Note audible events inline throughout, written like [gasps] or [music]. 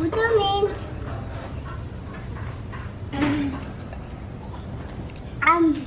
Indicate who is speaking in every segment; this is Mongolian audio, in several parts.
Speaker 1: What do you mean? Um.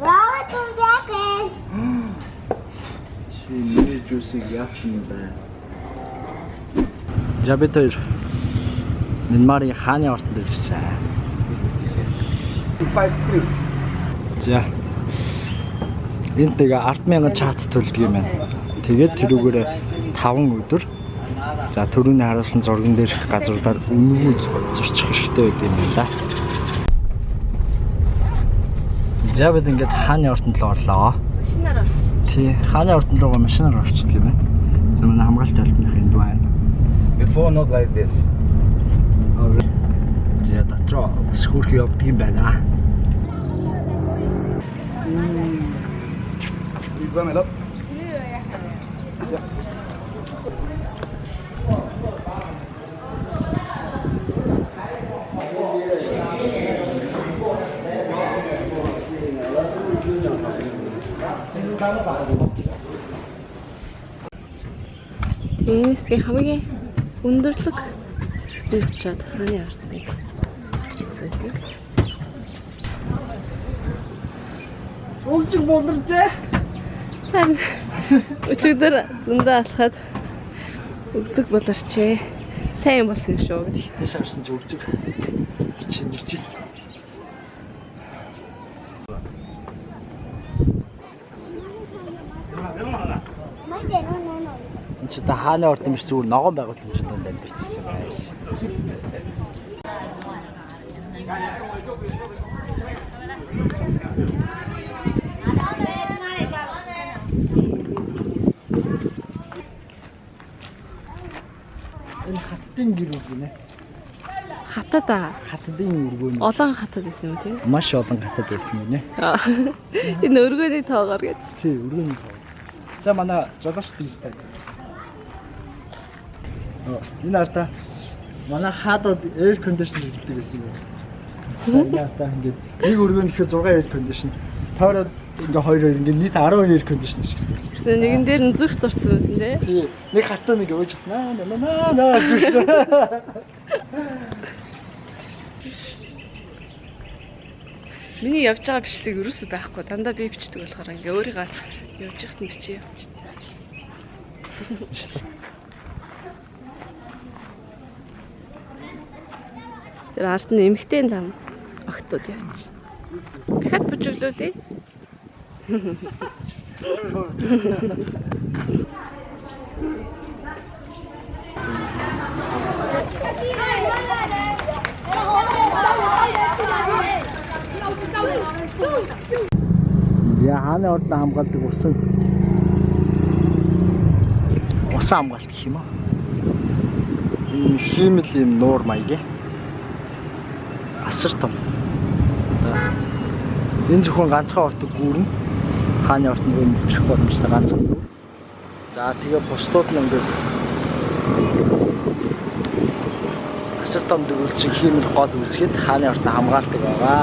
Speaker 1: Welcome back in.
Speaker 2: Чи миний жуусыг яасан бэ? Хоёр Мянмарын хааны ортонд ирсэн.
Speaker 3: 53.
Speaker 2: За. Энд тэгээ 100000 чат төлдөг юм байна. Тэгээд тэрүүгээр 5 өдөр за төрөний харуулсан зурган дээрх газруудаар үнэгүй зорчих хэрэгтэй байд юм байна. За бид ингээд хааны ортонд л орлоо.
Speaker 4: Машинаар орчих.
Speaker 2: Тий, хааны ортонд руугаа машинаар орчихдаг юм байна. За манай хамгаалт алтных энд байна.
Speaker 3: Before not like this.
Speaker 2: За дотроо хөөрхөн явдаг юм байна.
Speaker 3: You go
Speaker 4: энэ хэсгийн хамгийн өндөрлөг хэсэгт очиод хааны ортыг үзүүлдэг.
Speaker 2: Өвчг болоржээ.
Speaker 4: Харин өчигдөр зөндөө алхаад өгцөг болорчээ. Сайн юм болсон юм шүү гэдэг.
Speaker 2: Тэш авсан чи өвчг. Чи нэрчил. Энд чи та хааны орд юм шиг зүгээр ногоон байгууламжид донд амьдэрчихсэн байш. Энэ хаттын гэр үг гинэ.
Speaker 4: Хатад аа.
Speaker 2: Хаттын өргөө нь
Speaker 4: Олон хатад байсан юм тий.
Speaker 2: маш олон хаттад байсан гинэ.
Speaker 4: Энэ өргөний тоогоор гэж.
Speaker 2: Тий, өргөний тоо. За манай жолооч тийстэй. Энэ арта манай хаадууд air conditioner хэлдэг байсан юм. Энэ арта ингээд нэг өргөөнийхөө 6 air conditioner. Тойроод ингээ хоёр хоёр ингээ нийт 12 air conditioner шиг байсан.
Speaker 4: Гэсэн нэгэн дээр нь зүрх зурцсан байсан тий.
Speaker 2: Тий, нэг хатаа нэг өөж наа наа наа наа зүрх.
Speaker 4: Миний явж байгаа бичлэг ерөөсөй байхгүй. Дандаа би бичдэг болохоор ингээ өөрийгөө явж яхад нь бичиж явчих. Тэр ард нь эмхтэй лам огтуд явчих. Дахиад бүжиглүүлээ.
Speaker 2: За хааны орд хамгаалдаг усан усан хамгаалт гэх юм уу? Энэ хиймэл юм нуур маягийн асар том. Одоо энэ зөвхөн ганцхан ортог гүүрэн хааны ортод руу нэвтрэх боломжтой ганцхан гүүр. За тэгээ бусдууд нь ингээд асар том дөрвөлжин хиймэл гол үсгээд хааны ортод хамгаалдаг байгаа.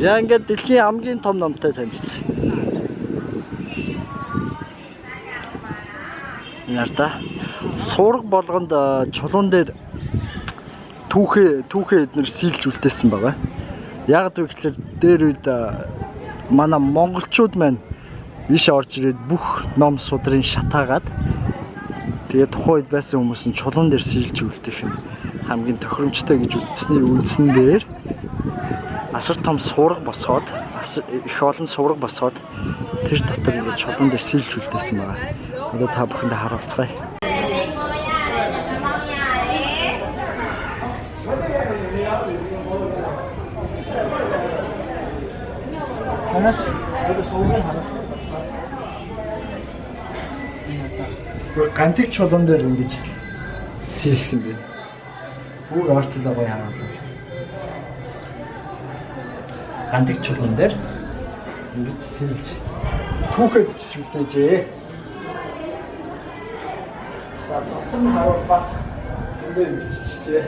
Speaker 2: За ингээд дэлхийн хамгийн том номтой танилцсан. Нарта сураг болгонд чулуун дээр түүхээ түүхээ эднэр сийлж үлдээсэн байгаа. Яг тэгэхээр дээр үед манай монголчууд маань иш орж ирээд бүх ном судрын шатаагаад тэгээ тухайн үед байсан хүмүүс нь чулуун дээр сийлж үлдээх нь хамгийн тохиромжтой гэж үзсний үндсэн дээр асар том сураг босгоод асар их олон сураг босгоод тэр дотор ингээд чулуун дээр сийлж үлдээсэн байгаа. Одоо та бүхэндээ харуулцгаая. Танаас одоо суугаад харуулцгаая. Гантик чулуун дээр ингэж сийлсэн бэ. Бүр ортол байгаа юм. Гантик чулуун дээр Ингэж сэлж түүхээ бичиж үлдээжээ. За нь хараа бас зөндөө биччихжээ.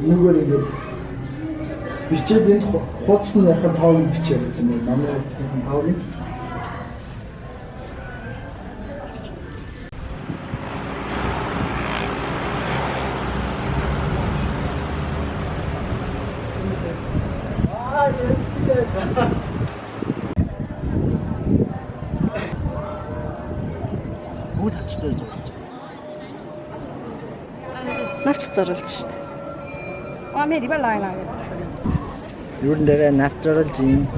Speaker 2: Энэгээр ингэж бичээд энэ ху- хуудасныхын тоог бичиж явуулсан байна. Манай хуудасныхын тоог нь Бүгд хацтай зурж.
Speaker 4: Навч зорулж штт.
Speaker 2: Юу нэрэ natural gin.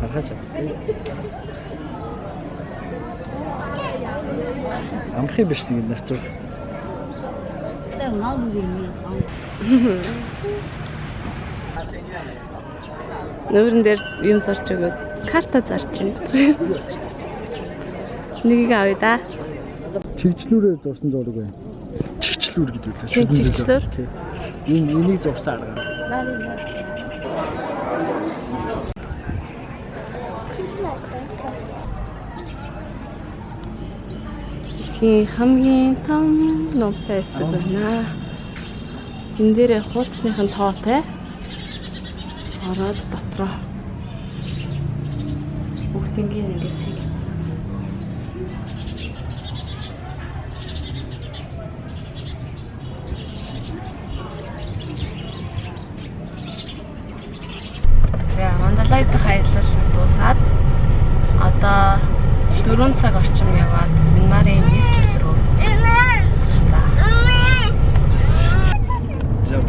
Speaker 2: Ахаса. Амхи биш нэг нарцуур.
Speaker 4: Нүүрэн дээр юм сорч өгөөд карта зарч юм бодгоо. Нэгийг авъя да.
Speaker 2: Чигчлүүрээр зурсан зураг байна. Чигчлүүр гэдэг үү?
Speaker 4: Тийм, чигчлүүр.
Speaker 2: Энэ энийг зурсан арга.
Speaker 4: Дэлхийн хамгийн том номтой хэсэг байна. Тэн дээрээ хуудасныхын тоотой. Ороод дотроо. Бүгднийг ингээс хийлээ.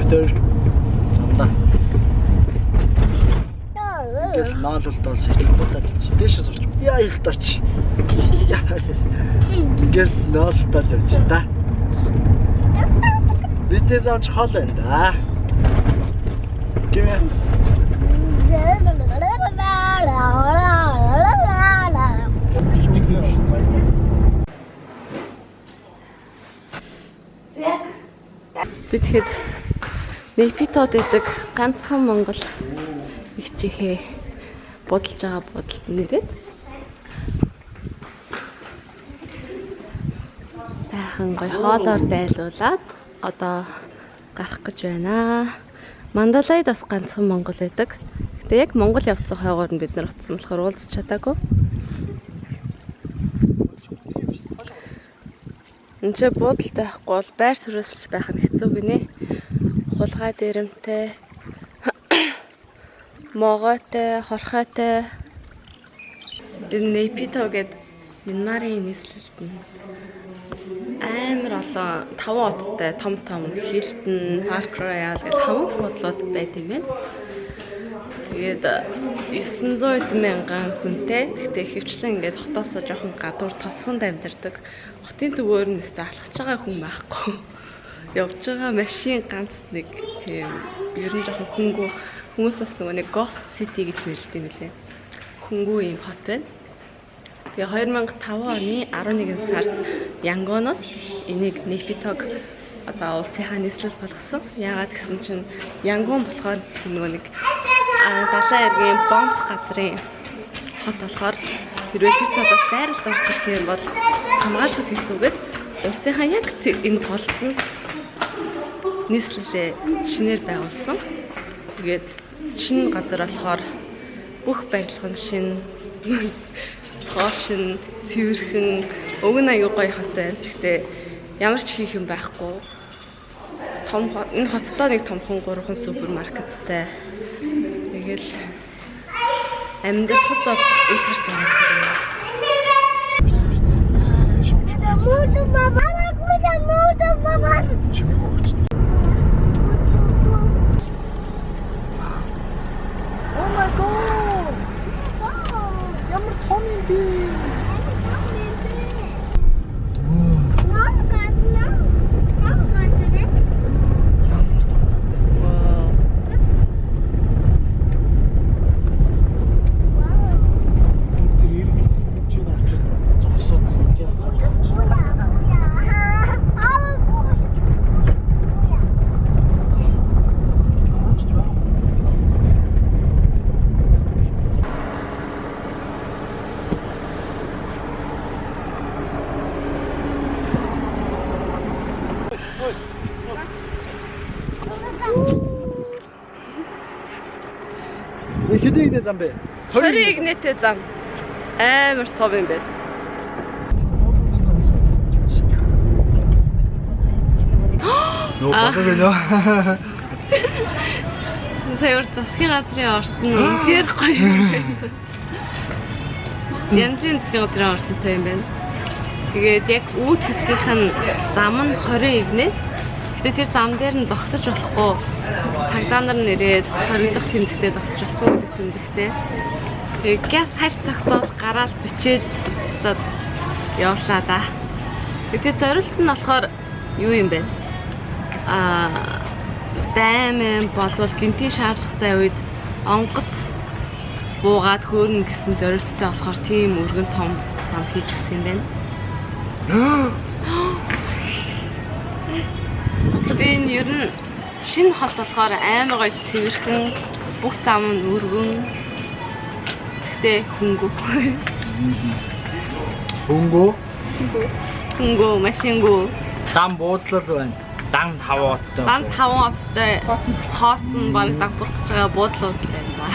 Speaker 2: Төр замдаа. Гэл наалалт бол сэрхийлбудаа чи дээшээ сурч. Яа их дарч. Гэл наалтаа тавьж та. Бидээ замч хол байна да. Гэмээ.
Speaker 4: Би тэгэхэд Непитод гэдэг ганцхан Монгол ихчихээ бодолж байгаа бодолд нэрээд сайхан гой хоолоор дайлуулад одоо гарах гэж байна. Мандалайд бас ганцхан Монгол байдаг. Гэтэ яг Монгол явцсан хойгоор нь бид нар утсан болохоор уулзч чадаагүй. Энд чи буудалтай байхгүй бол байр суурьсалж байх нь хэцүү гинэ. Хулгай дээрэмтэй, [coughs] могойтой, хорхойтой. Энэ Непито гээд Минмарын нийслэлт нь амар олон таван оттой том том Hilton, Park Royal гэх хамаг бодлоод байт юм байна. Тэгээд 900 мянган хүнтэй. Гэхдээ хөвчлэн ингээд хотоосоо жоохон гадуур тосгонд амьдардаг. Хотын төвөөр нь өстө алхаж байгаа хүн байхгүй. Явж байгаа машин ганц нэг тийм ер нь жоохон хөнгөө хүмүүс бас нөгөө нэг Ghost City гэж нэрлэдэг юм лээ. Хөнгөө юм хот байна. Тэгээ 2005 оны 11 сард Янгоноос энийг Нефитог одоо улсынхаа нийслэл болгосон. Яагаад гэсэн чинь Янгон болохоор нөгөө нэг далайн эргийн бомб газрын хот болохоор хэрвээ тэр талаас дайралт орж ирэх юм бол хамгаалахад хэцүүгээд улсынхаа яг энэ толд нь нийслэлээ шинээр байгуулсан. Тэгээд шинэ газар болохоор бүх барилга нь шинэ хоошин, цэвэрхэн, өг нь аюу гоё хот байна. Гэхдээ ямар ч хийх юм байхгүй. Том хот- энэ хоттой нэг томхон гурван супермаркеттай. Тэгэл амьдрахад бол үлгэртэй байгаа.
Speaker 1: Муду баба, муду муду баба.
Speaker 2: Чимээ өгч. Хэдийн игнэ зам бэ?
Speaker 4: 20 игнэтэй зам. Амар том юм байна.
Speaker 2: Нөө болоо гэнэ.
Speaker 4: Саяар засгийн газрын орт нь [gasps] үнэхээр гоё юм байна. Янзын засгийн газрын ортонтой юм байна. Тэгээд яг үүд хэсгийнх нь зам нь 20 игнэ. Гэтэ тэр зам дээр нь зогсож болохгүй. Цагдаа нар нэрээд хориглох тэмдэгтээ зогсож болохгүй гэдэг тэмдэгтээ. Тэгээд газ хальт зогсоод гараал бичээл буцаад явуулаа да. Тэр зориулт нь болохоор юу юм бэ? Аа дайман болвол гинтийн шаардлагатай үед онгоц буугаад хөөрнө гэсэн зорилттой болохоор тийм өргөн том зам хийж өгсөн юм байна. [gasps] Тэгээ энэ ер нь шинэ хот болохоор амар гоё цэвэрхэн бүх зам нь өргөн. Гэтэ хөнгөө.
Speaker 2: Хөнгөө
Speaker 4: Хөнгөө, машингөө.
Speaker 2: дан буудлал байна. Дан хавааттай.
Speaker 4: Дан 5 оттой хоос нь баг дагбах гэж байгаа буудлууд байна.